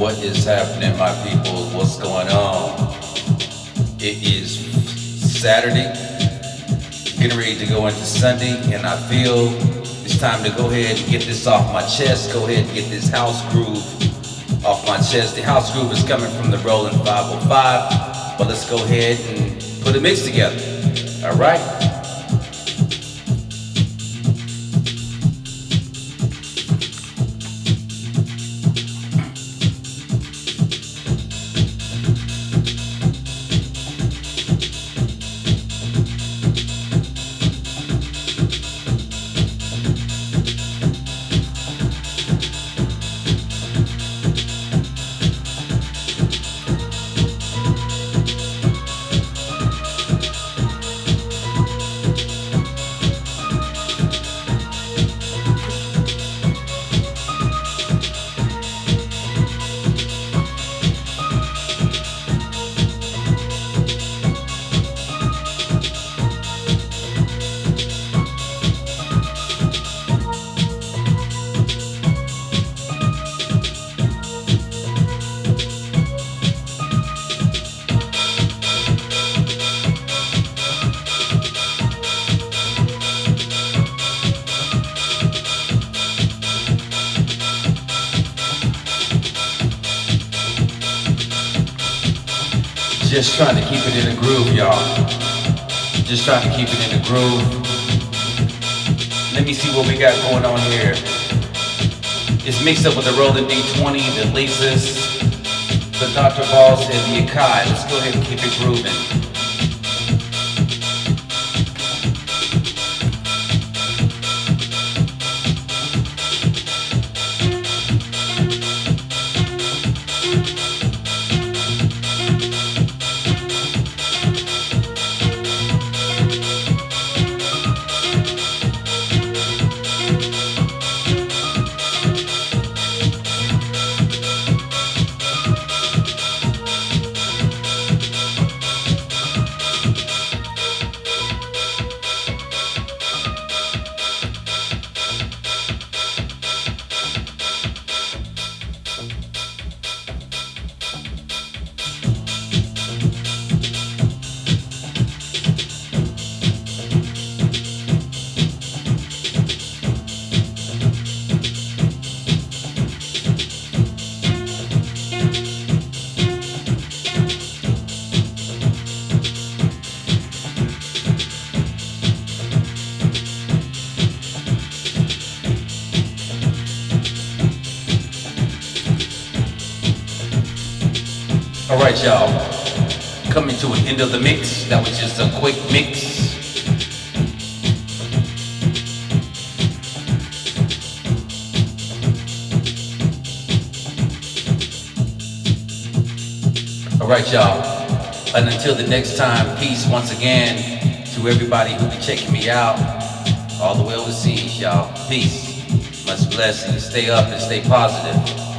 What is happening, my people? What's going on? It is Saturday, getting ready to go into Sunday, and I feel it's time to go ahead and get this off my chest. Go ahead and get this house groove off my chest. The house groove is coming from the Roland 505, but let's go ahead and put a mix together. All right? Just trying to keep it in the groove, y'all. Just trying to keep it in the groove. Let me see what we got going on here. It's mixed up with the Roland D20, the Lexus, the Dr. Boss, and the Akai. Let's go ahead and keep it grooving. All right, y'all. Coming to an end of the mix. That was just a quick mix. All right, y'all. And until the next time, peace once again to everybody who be checking me out all the way overseas, y'all. Peace. Much blessings. Stay up and stay positive.